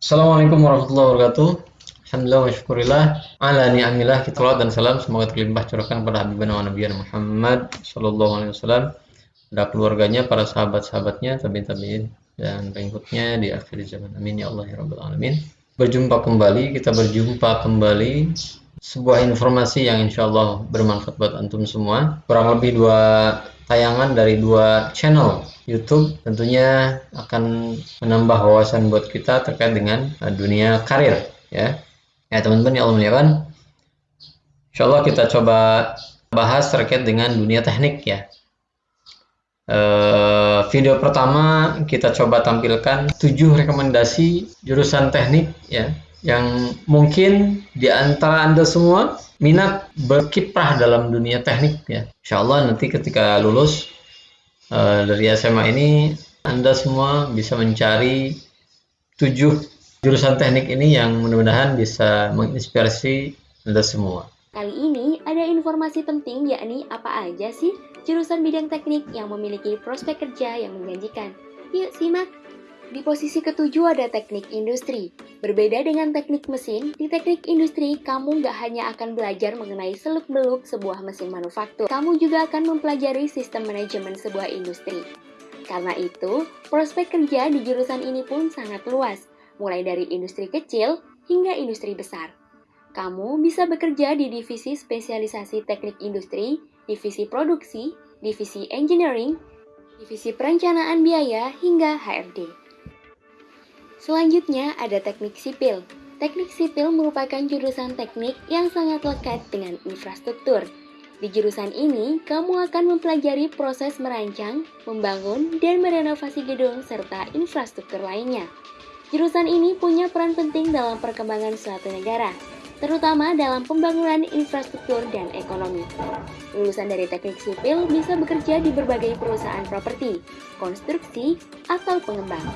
Assalamualaikum warahmatullahi wabarakatuh. Alhamdulillah wa syukurillah ala ni'amillah kita dan salam semoga terlimpah curahkan kepada Habibana wa Nabi Muhammad sallallahu alaihi wasallam pada keluarganya, para sahabat-sahabatnya, tabi'in tabi'in dan pengikutnya di akhir zaman. Amin ya Allah ya rabbal alamin. Berjumpa kembali, kita berjumpa kembali sebuah informasi yang insya Allah bermanfaat buat antum semua. Kurang lebih dua tayangan dari dua channel YouTube tentunya akan menambah wawasan buat kita terkait dengan uh, dunia karir ya. Ya teman-teman ya Allah muliakan. Insya Allah kita coba bahas terkait dengan dunia teknik ya. Uh, video pertama kita coba tampilkan tujuh rekomendasi jurusan teknik ya yang mungkin di antara Anda semua minat berkiprah dalam dunia teknik ya. Insya Allah nanti ketika lulus uh, dari SMA ini Anda semua bisa mencari tujuh jurusan teknik ini yang mudah-mudahan bisa menginspirasi Anda semua. Kali ini ada informasi penting yakni apa aja sih jurusan bidang teknik yang memiliki prospek kerja yang menjanjikan. Yuk simak! Di posisi ketujuh ada teknik industri. Berbeda dengan teknik mesin, di teknik industri kamu nggak hanya akan belajar mengenai seluk-beluk sebuah mesin manufaktur, kamu juga akan mempelajari sistem manajemen sebuah industri. Karena itu, prospek kerja di jurusan ini pun sangat luas, mulai dari industri kecil hingga industri besar. Kamu bisa bekerja di divisi spesialisasi teknik industri, divisi produksi, divisi engineering, divisi perencanaan biaya, hingga HRD. Selanjutnya ada teknik sipil. Teknik sipil merupakan jurusan teknik yang sangat lekat dengan infrastruktur. Di jurusan ini, kamu akan mempelajari proses merancang, membangun, dan merenovasi gedung serta infrastruktur lainnya. Jurusan ini punya peran penting dalam perkembangan suatu negara, terutama dalam pembangunan infrastruktur dan ekonomi. Lulusan dari teknik sipil bisa bekerja di berbagai perusahaan properti, konstruksi, atau pengembang.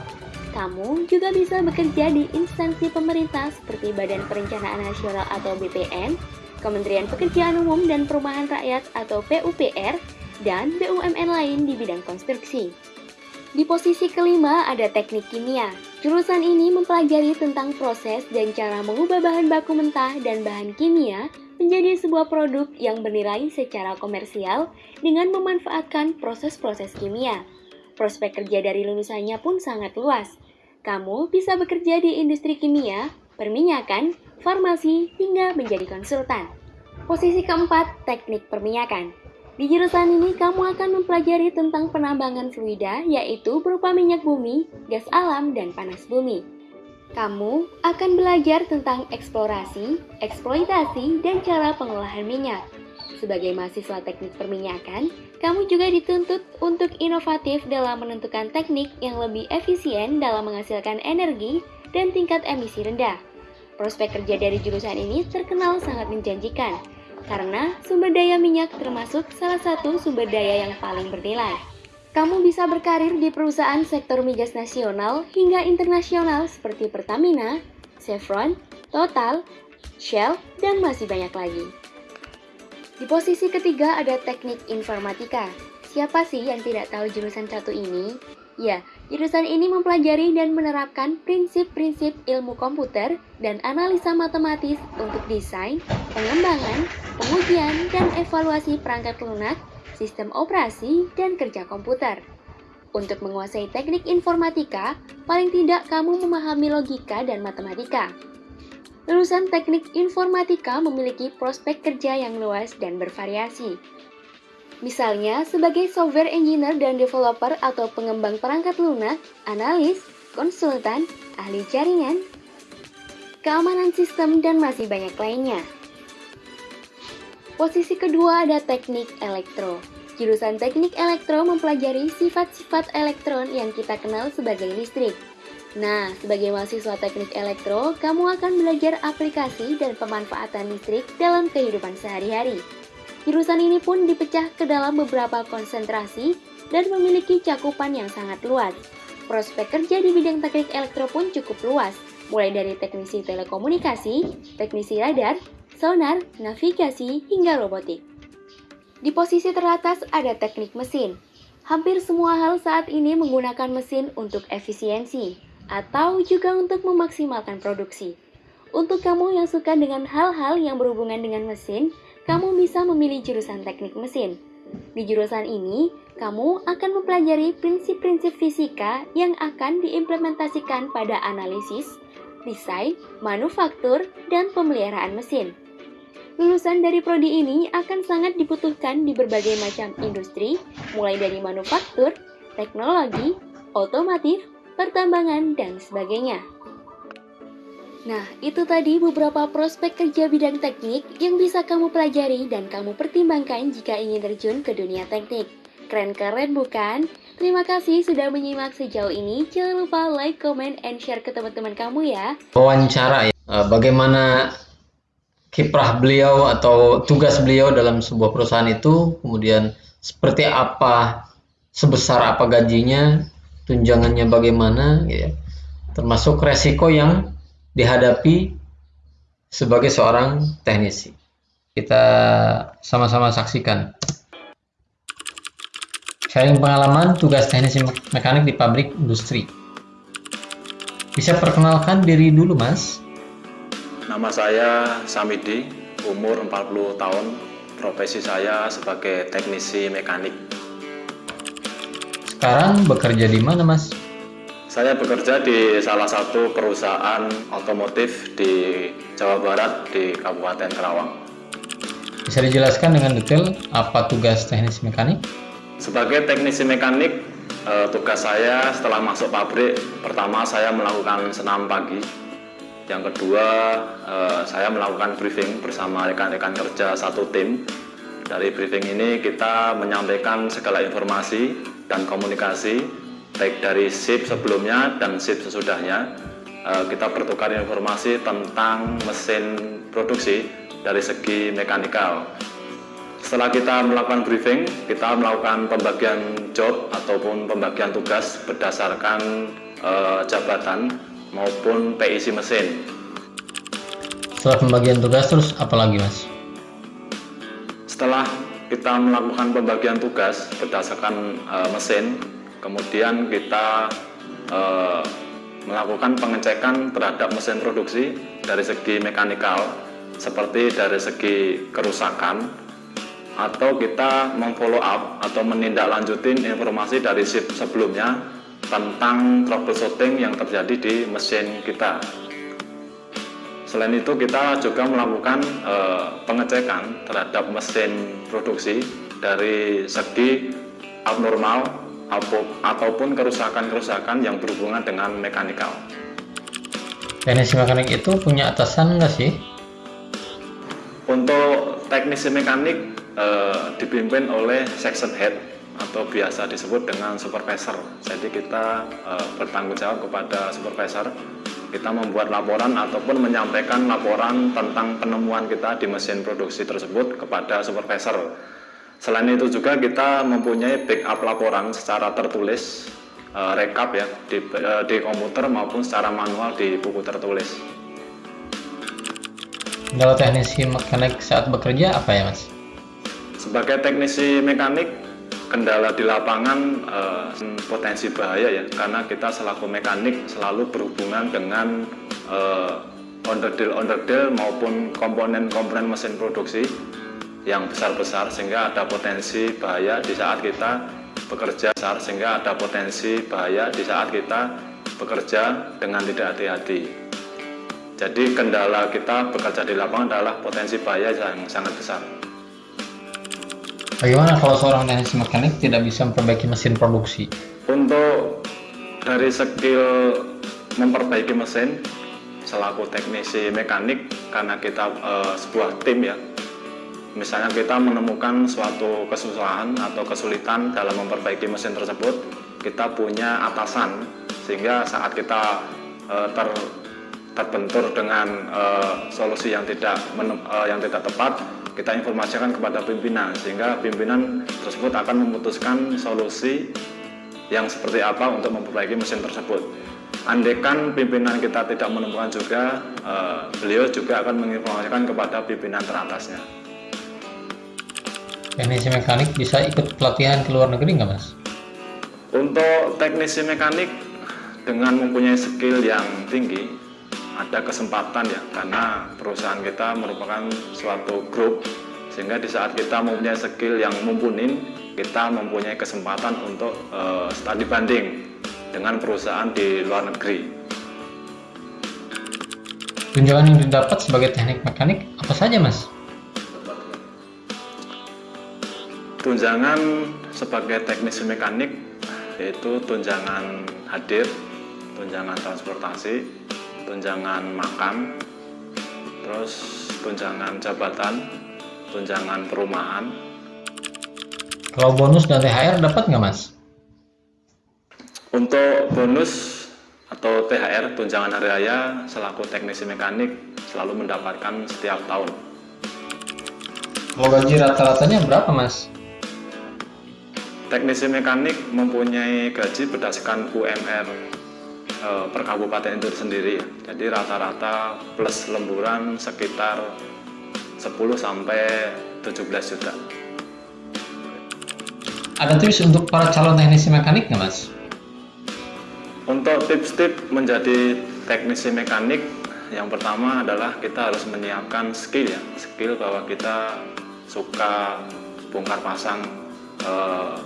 Kamu juga bisa bekerja di instansi pemerintah seperti Badan Perencanaan Nasional atau BPN, Kementerian Pekerjaan Umum dan Perumahan Rakyat atau PUPR, dan BUMN lain di bidang konstruksi. Di posisi kelima ada teknik kimia. Jurusan ini mempelajari tentang proses dan cara mengubah bahan baku mentah dan bahan kimia menjadi sebuah produk yang bernilai secara komersial dengan memanfaatkan proses-proses kimia. Prospek kerja dari lulusannya pun sangat luas, kamu bisa bekerja di industri kimia, perminyakan, farmasi, hingga menjadi konsultan. Posisi keempat, teknik perminyakan. Di jurusan ini, kamu akan mempelajari tentang penambangan fluida, yaitu berupa minyak bumi, gas alam, dan panas bumi. Kamu akan belajar tentang eksplorasi, eksploitasi, dan cara pengolahan minyak. Sebagai mahasiswa teknik perminyakan, kamu juga dituntut untuk inovatif dalam menentukan teknik yang lebih efisien dalam menghasilkan energi dan tingkat emisi rendah. Prospek kerja dari jurusan ini terkenal sangat menjanjikan, karena sumber daya minyak termasuk salah satu sumber daya yang paling bernilai. Kamu bisa berkarir di perusahaan sektor migas nasional hingga internasional seperti Pertamina, Chevron, Total, Shell, dan masih banyak lagi. Di posisi ketiga ada teknik informatika. Siapa sih yang tidak tahu jurusan satu ini? Ya, jurusan ini mempelajari dan menerapkan prinsip-prinsip ilmu komputer dan analisa matematis untuk desain, pengembangan, pengujian, dan evaluasi perangkat lunak, sistem operasi, dan kerja komputer. Untuk menguasai teknik informatika, paling tidak kamu memahami logika dan matematika. Lulusan teknik informatika memiliki prospek kerja yang luas dan bervariasi. Misalnya, sebagai software engineer dan developer atau pengembang perangkat lunak, analis, konsultan, ahli jaringan, keamanan sistem, dan masih banyak lainnya. Posisi kedua ada teknik elektro. Jurusan teknik elektro mempelajari sifat-sifat elektron yang kita kenal sebagai listrik. Nah, sebagai mahasiswa teknik elektro, kamu akan belajar aplikasi dan pemanfaatan listrik dalam kehidupan sehari-hari. Jurusan ini pun dipecah ke dalam beberapa konsentrasi dan memiliki cakupan yang sangat luas. Prospek kerja di bidang teknik elektro pun cukup luas, mulai dari teknisi telekomunikasi, teknisi radar, sonar, navigasi, hingga robotik. Di posisi teratas ada teknik mesin. Hampir semua hal saat ini menggunakan mesin untuk efisiensi. Atau juga untuk memaksimalkan produksi. Untuk kamu yang suka dengan hal-hal yang berhubungan dengan mesin, kamu bisa memilih jurusan teknik mesin. Di jurusan ini, kamu akan mempelajari prinsip-prinsip fisika yang akan diimplementasikan pada analisis, desain, manufaktur, dan pemeliharaan mesin. Lulusan dari prodi ini akan sangat dibutuhkan di berbagai macam industri, mulai dari manufaktur, teknologi, otomotif, pertambangan, dan sebagainya. Nah, itu tadi beberapa prospek kerja bidang teknik yang bisa kamu pelajari dan kamu pertimbangkan jika ingin terjun ke dunia teknik. Keren-keren bukan? Terima kasih sudah menyimak sejauh ini. Jangan lupa like, comment, and share ke teman-teman kamu ya. Wawancara ya, eh, bagaimana kiprah beliau atau tugas beliau dalam sebuah perusahaan itu, kemudian seperti apa, sebesar apa gajinya, tunjangannya bagaimana, ya. termasuk resiko yang dihadapi sebagai seorang teknisi. Kita sama-sama saksikan. Sharing pengalaman tugas teknisi mekanik di pabrik industri. Bisa perkenalkan diri dulu, Mas? Nama saya Samidi, umur 40 tahun, profesi saya sebagai teknisi mekanik. Sekarang bekerja di mana, Mas? Saya bekerja di salah satu perusahaan otomotif di Jawa Barat di Kabupaten Kerawang. Bisa dijelaskan dengan detail apa tugas teknisi mekanik? Sebagai teknisi mekanik, eh, tugas saya setelah masuk pabrik, pertama saya melakukan senam pagi yang kedua, eh, saya melakukan briefing bersama rekan-rekan kerja satu tim. Dari briefing ini kita menyampaikan segala informasi dan komunikasi baik dari SIP sebelumnya dan SIP sesudahnya. Eh, kita bertukar informasi tentang mesin produksi dari segi mekanikal. Setelah kita melakukan briefing, kita melakukan pembagian job ataupun pembagian tugas berdasarkan eh, jabatan maupun PIC mesin. Setelah pembagian tugas terus apa lagi mas? Setelah kita melakukan pembagian tugas berdasarkan uh, mesin, kemudian kita uh, melakukan pengecekan terhadap mesin produksi dari segi mekanikal, seperti dari segi kerusakan, atau kita memfollow up atau menindaklanjutin informasi dari shift sebelumnya tentang troubleshooting yang terjadi di mesin kita. Selain itu kita juga melakukan e, pengecekan terhadap mesin produksi dari segi abnormal ataupun kerusakan-kerusakan yang berhubungan dengan mekanikal. Teknisi mekanik itu punya atasan nggak sih? Untuk teknisi mekanik e, dipimpin oleh section head atau biasa disebut dengan supervisor. Jadi kita e, bertanggung jawab kepada supervisor. Kita membuat laporan ataupun menyampaikan laporan tentang penemuan kita di mesin produksi tersebut kepada supervisor. Selain itu juga kita mempunyai backup laporan secara tertulis, e, rekap ya di, e, di komputer maupun secara manual di buku tertulis. Kalau teknisi mekanik saat bekerja apa ya mas? Sebagai teknisi mekanik kendala di lapangan uh, potensi bahaya ya karena kita selaku mekanik selalu berhubungan dengan uh, onderdil-onderdil maupun komponen-komponen mesin produksi yang besar-besar sehingga ada potensi bahaya di saat kita bekerja besar sehingga ada potensi bahaya di saat kita bekerja dengan tidak hati-hati. Jadi kendala kita bekerja di lapangan adalah potensi bahaya yang sangat besar. Bagaimana kalau seorang teknisi mekanik tidak bisa memperbaiki mesin produksi? Untuk dari skill memperbaiki mesin selaku teknisi mekanik karena kita uh, sebuah tim ya misalnya kita menemukan suatu kesusahan atau kesulitan dalam memperbaiki mesin tersebut kita punya atasan sehingga saat kita uh, ter terbentur dengan uh, solusi yang tidak uh, yang tidak tepat kita informasikan kepada pimpinan sehingga pimpinan tersebut akan memutuskan solusi yang seperti apa untuk memperbaiki mesin tersebut. Andekan pimpinan kita tidak menemukan juga, uh, beliau juga akan menginformasikan kepada pimpinan teratasnya. Teknisi mekanik bisa ikut pelatihan ke luar negeri nggak mas? Untuk teknisi mekanik dengan mempunyai skill yang tinggi ada kesempatan ya karena perusahaan kita merupakan suatu grup sehingga di saat kita mempunyai skill yang mumpuni kita mempunyai kesempatan untuk uh, studi banding dengan perusahaan di luar negeri tunjangan yang didapat sebagai teknik mekanik apa saja mas? tunjangan sebagai teknisi mekanik yaitu tunjangan hadir tunjangan transportasi tunjangan makan terus tunjangan jabatan tunjangan perumahan kalau bonus dan THR dapat nggak mas? untuk bonus atau THR tunjangan hari raya selaku teknisi mekanik selalu mendapatkan setiap tahun kalau gaji rata-ratanya berapa mas? Teknisi mekanik mempunyai gaji berdasarkan UMR e, per kabupaten itu sendiri. Jadi rata-rata plus lemburan sekitar 10 sampai 17 juta. Ada tips untuk para calon teknisi mekanik nggak mas? Untuk tips-tips menjadi teknisi mekanik, yang pertama adalah kita harus menyiapkan skill ya, skill bahwa kita suka bongkar pasang eh,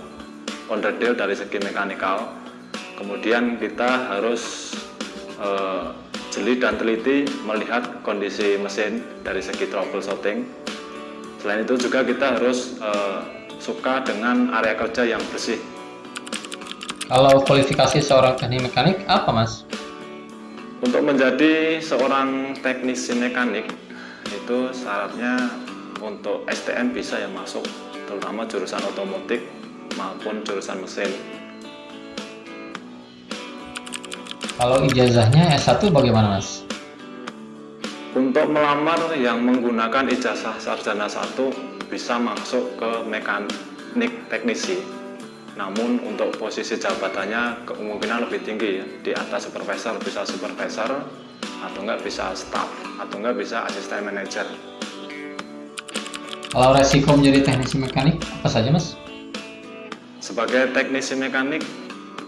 onderdil dari segi mekanikal kemudian kita harus uh, jeli dan teliti melihat kondisi mesin dari segi troubleshooting selain itu juga kita harus uh, suka dengan area kerja yang bersih kalau kualifikasi seorang teknik mekanik apa mas? untuk menjadi seorang teknisi mekanik itu syaratnya untuk STM bisa ya masuk terutama jurusan otomotif maupun jurusan mesin. Kalau ijazahnya S1 bagaimana mas? Untuk melamar yang menggunakan ijazah sarjana 1 bisa masuk ke mekanik teknisi. Namun untuk posisi jabatannya kemungkinan lebih tinggi ya. Di atas supervisor bisa supervisor atau enggak bisa staff atau enggak bisa asisten manajer. Kalau resiko menjadi teknisi mekanik apa saja mas? Sebagai teknisi mekanik,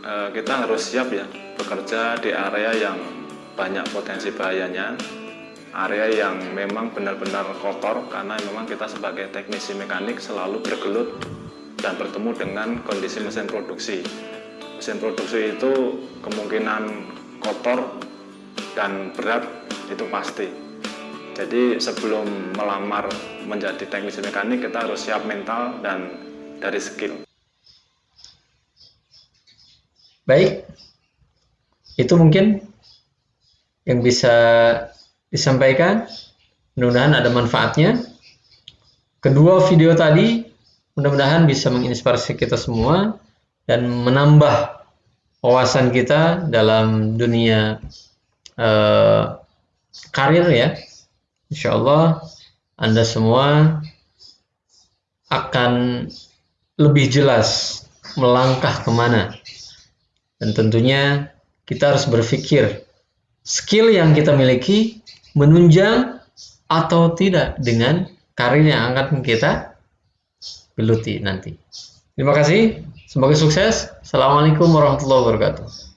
kita harus siap ya bekerja di area yang banyak potensi bahayanya, area yang memang benar-benar kotor karena memang kita sebagai teknisi mekanik selalu bergelut dan bertemu dengan kondisi mesin produksi. Mesin produksi itu kemungkinan kotor dan berat itu pasti. Jadi sebelum melamar menjadi teknisi mekanik kita harus siap mental dan dari skill. Baik, itu mungkin yang bisa disampaikan. Mudah-mudahan ada manfaatnya. Kedua video tadi mudah-mudahan bisa menginspirasi kita semua dan menambah wawasan kita dalam dunia uh, karir ya. Insya Allah Anda semua akan lebih jelas melangkah ke mana dan tentunya kita harus berpikir skill yang kita miliki menunjang atau tidak dengan karir yang akan kita geluti nanti. Terima kasih, semoga sukses. Assalamualaikum warahmatullahi wabarakatuh.